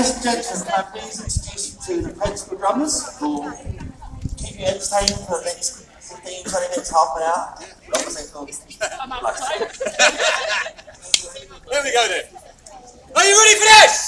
Ladies and gentlemen, can I please introduce you to the Principal Drummers who will keep you entertained for the next 15, 20 minutes, half an hour. I'm outside. Here we go then. Are you ready for this?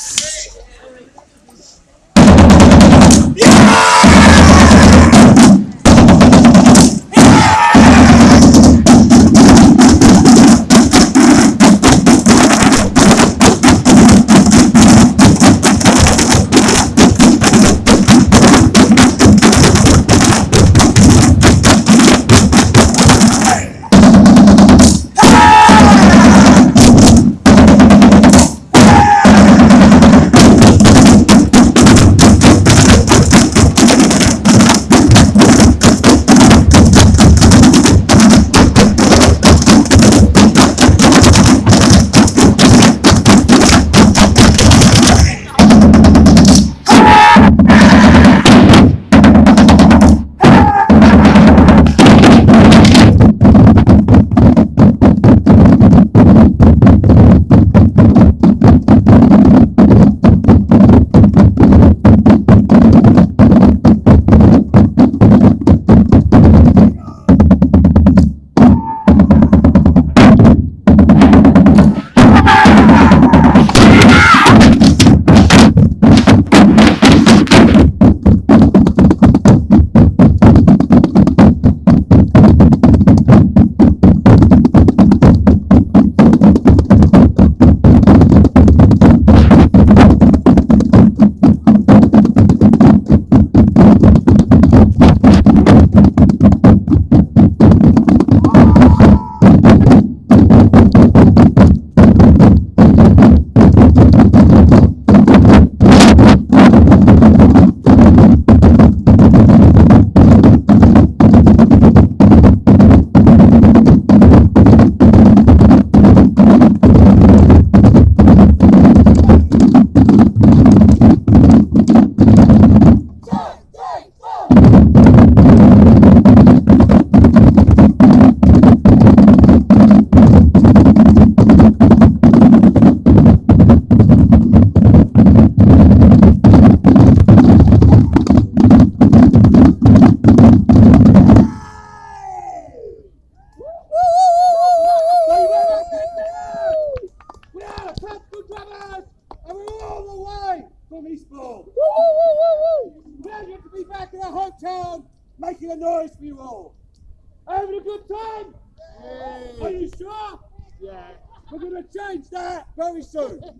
Going to change that very soon.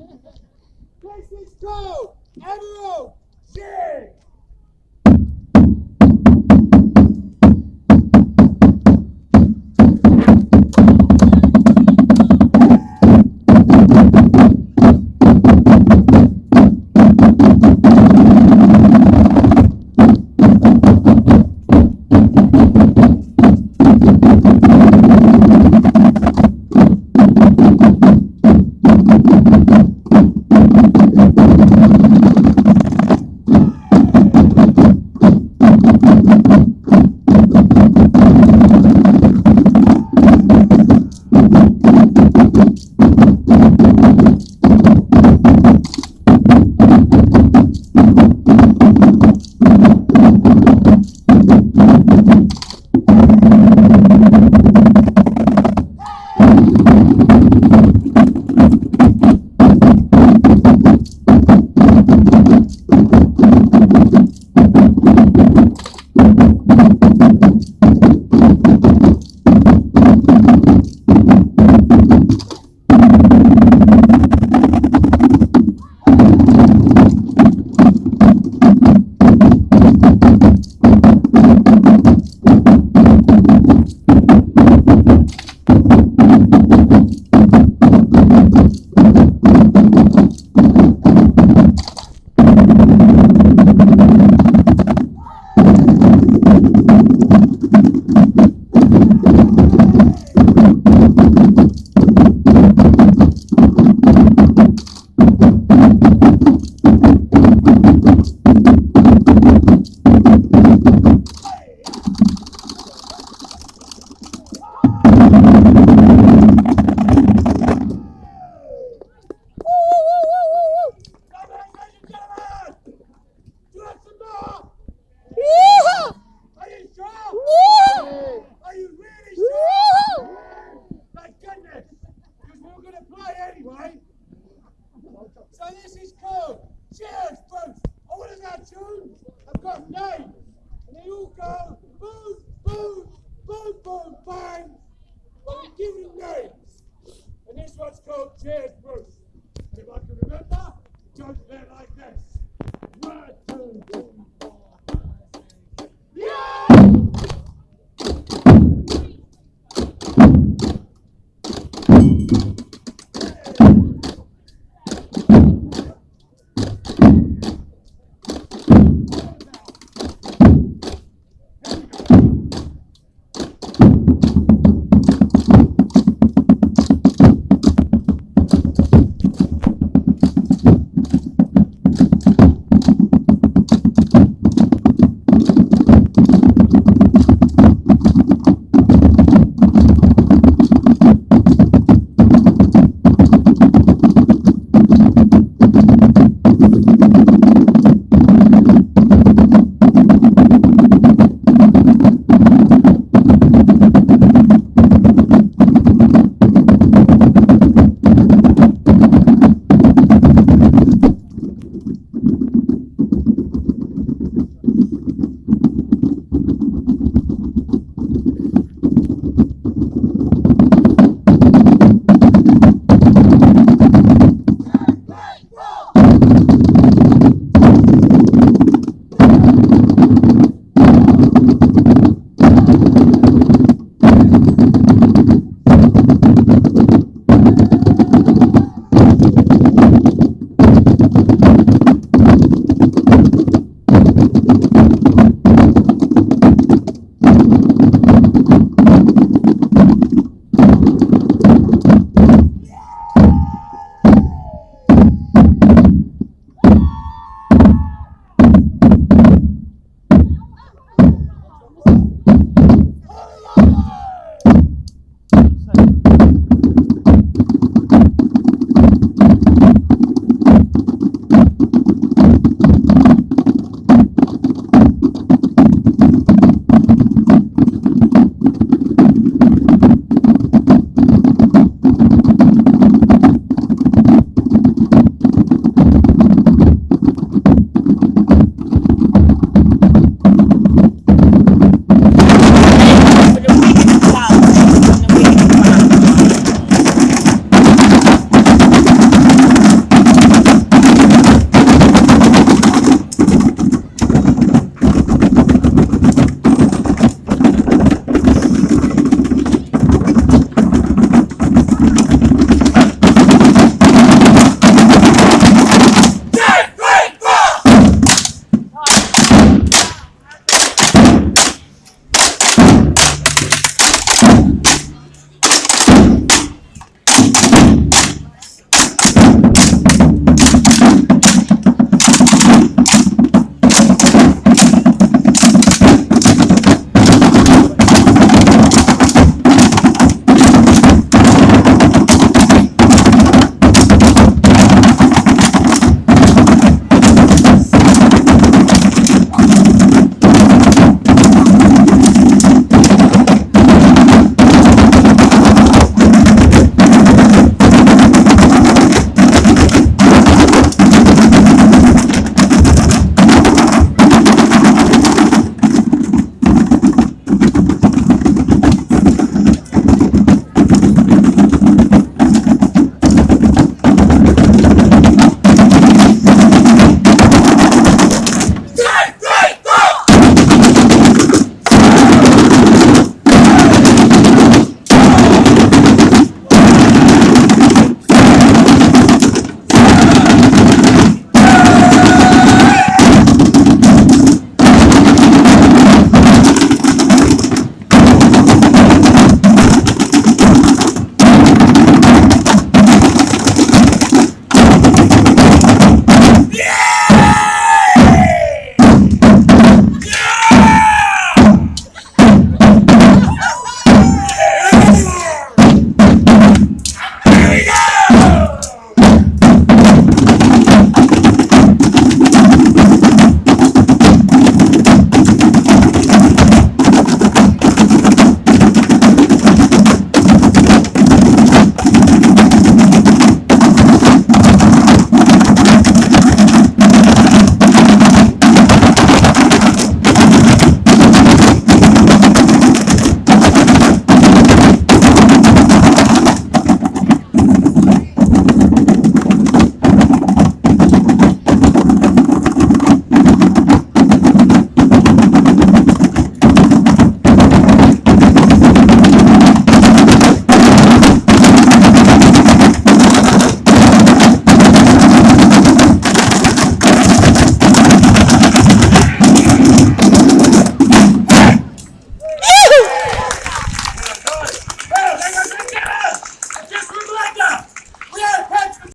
This is called Emerald Sing. Give names. And this one's called Cheers Bruce. And if I can remember, it goes like this. One, two, three. Yeah!